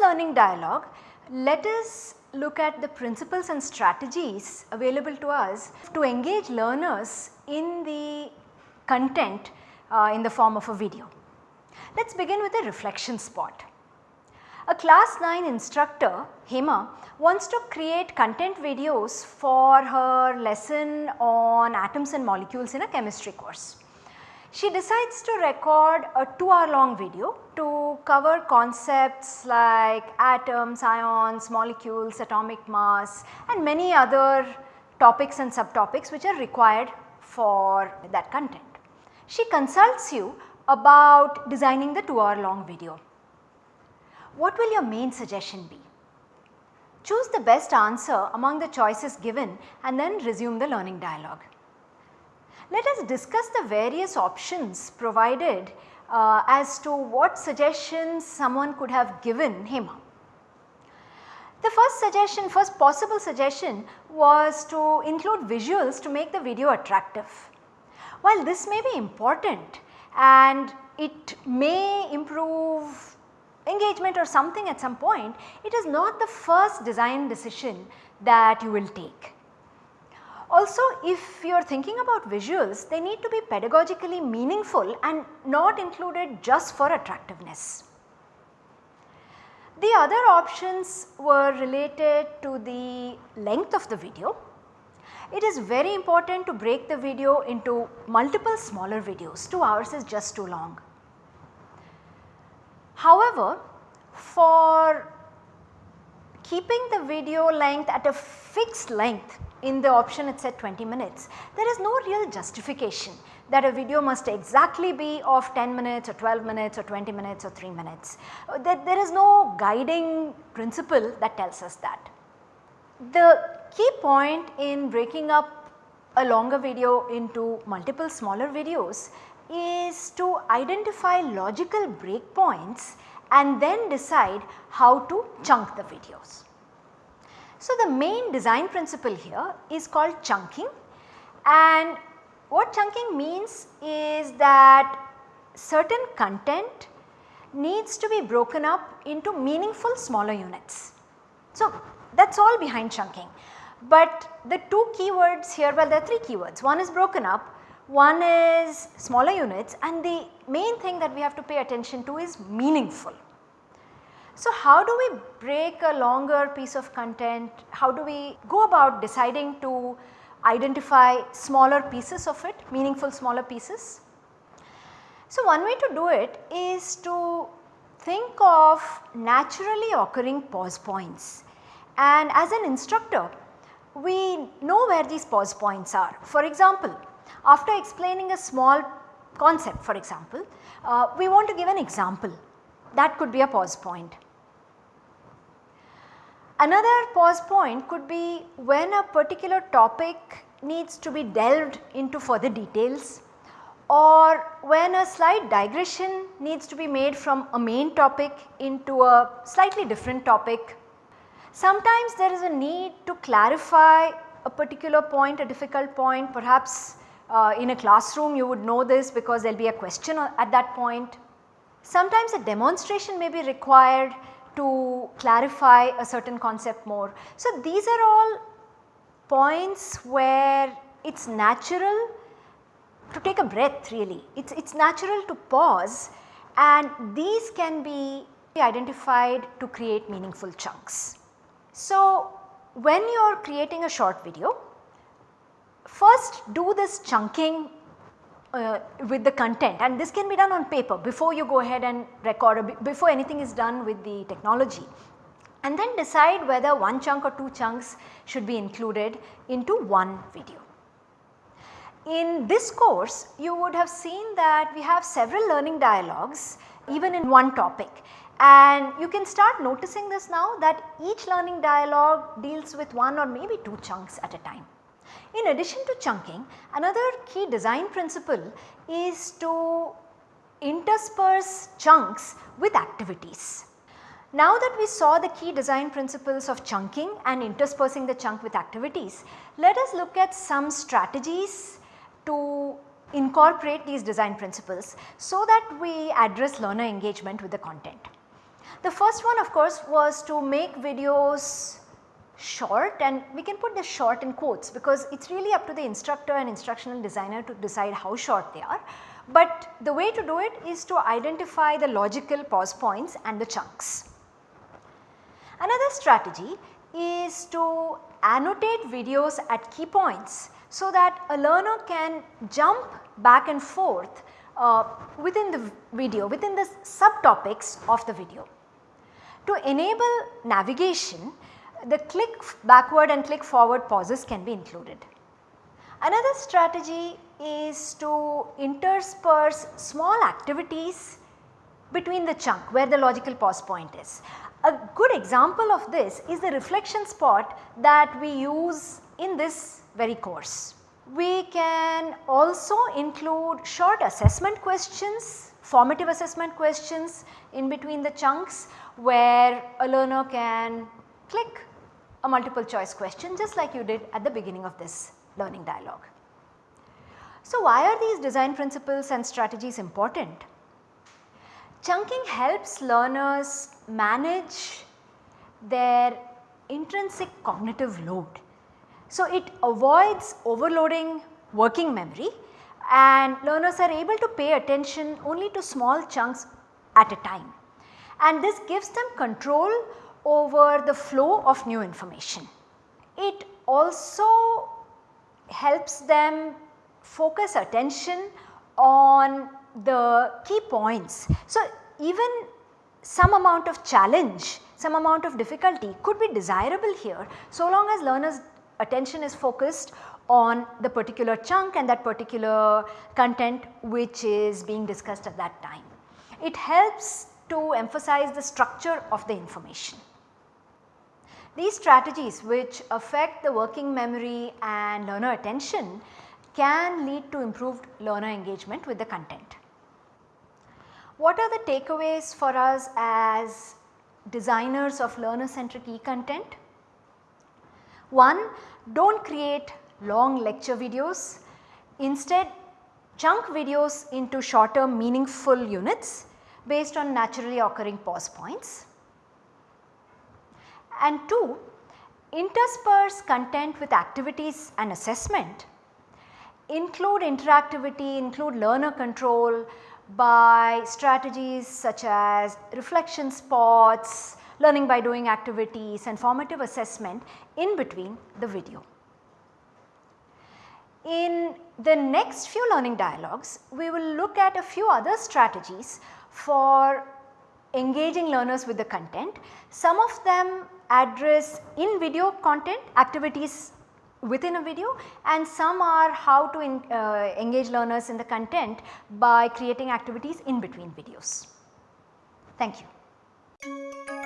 Learning dialogue, let us look at the principles and strategies available to us to engage learners in the content uh, in the form of a video. Let us begin with a reflection spot. A class 9 instructor Hema wants to create content videos for her lesson on atoms and molecules in a chemistry course. She decides to record a 2 hour long video to cover concepts like atoms, ions, molecules, atomic mass and many other topics and subtopics which are required for that content. She consults you about designing the 2 hour long video. What will your main suggestion be? Choose the best answer among the choices given and then resume the learning dialogue. Let us discuss the various options provided uh, as to what suggestions someone could have given Hema. The first suggestion, first possible suggestion was to include visuals to make the video attractive. While this may be important and it may improve engagement or something at some point, it is not the first design decision that you will take. Also if you are thinking about visuals they need to be pedagogically meaningful and not included just for attractiveness. The other options were related to the length of the video. It is very important to break the video into multiple smaller videos, 2 hours is just too long. However, for keeping the video length at a fixed length in the option it said 20 minutes. There is no real justification that a video must exactly be of 10 minutes or 12 minutes or 20 minutes or 3 minutes. Uh, there, there is no guiding principle that tells us that. The key point in breaking up a longer video into multiple smaller videos is to identify logical breakpoints and then decide how to chunk the videos. So, the main design principle here is called chunking and what chunking means is that certain content needs to be broken up into meaningful smaller units. So, that is all behind chunking. But the two keywords here well there are 3 keywords one is broken up, one is smaller units and the main thing that we have to pay attention to is meaningful. So, how do we break a longer piece of content? How do we go about deciding to identify smaller pieces of it, meaningful smaller pieces? So, one way to do it is to think of naturally occurring pause points and as an instructor we know where these pause points are. For example, after explaining a small concept for example, uh, we want to give an example that could be a pause point. Another pause point could be when a particular topic needs to be delved into further details or when a slight digression needs to be made from a main topic into a slightly different topic. Sometimes there is a need to clarify a particular point, a difficult point perhaps uh, in a classroom you would know this because there will be a question at that point. Sometimes a demonstration may be required to clarify a certain concept more. So, these are all points where it is natural to take a breath really. It is natural to pause and these can be identified to create meaningful chunks. So, when you are creating a short video, first do this chunking uh, with the content and this can be done on paper before you go ahead and record or before anything is done with the technology and then decide whether one chunk or two chunks should be included into one video. In this course you would have seen that we have several learning dialogues even in one topic and you can start noticing this now that each learning dialogue deals with one or maybe two chunks at a time. In addition to chunking, another key design principle is to intersperse chunks with activities. Now that we saw the key design principles of chunking and interspersing the chunk with activities, let us look at some strategies to incorporate these design principles so that we address learner engagement with the content. The first one of course was to make videos short and we can put the short in quotes because it is really up to the instructor and instructional designer to decide how short they are. But the way to do it is to identify the logical pause points and the chunks. Another strategy is to annotate videos at key points so that a learner can jump back and forth uh, within the video, within the subtopics of the video. To enable navigation, the click backward and click forward pauses can be included. Another strategy is to intersperse small activities between the chunk where the logical pause point is. A good example of this is the reflection spot that we use in this very course. We can also include short assessment questions, formative assessment questions in between the chunks where a learner can click a multiple choice question just like you did at the beginning of this learning dialogue. So, why are these design principles and strategies important? Chunking helps learners manage their intrinsic cognitive load. So, it avoids overloading working memory and learners are able to pay attention only to small chunks at a time and this gives them control over the flow of new information. It also helps them focus attention on the key points. So, even some amount of challenge, some amount of difficulty could be desirable here so long as learners attention is focused on the particular chunk and that particular content which is being discussed at that time. It helps to emphasize the structure of the information. These strategies which affect the working memory and learner attention can lead to improved learner engagement with the content. What are the takeaways for us as designers of learner centric e-content? One, do not create long lecture videos, instead chunk videos into shorter meaningful units based on naturally occurring pause points. And 2, intersperse content with activities and assessment include interactivity, include learner control by strategies such as reflection spots, learning by doing activities and formative assessment in between the video. In the next few learning dialogues, we will look at a few other strategies for engaging learners with the content. Some of them address in video content activities within a video and some are how to in, uh, engage learners in the content by creating activities in between videos. Thank you.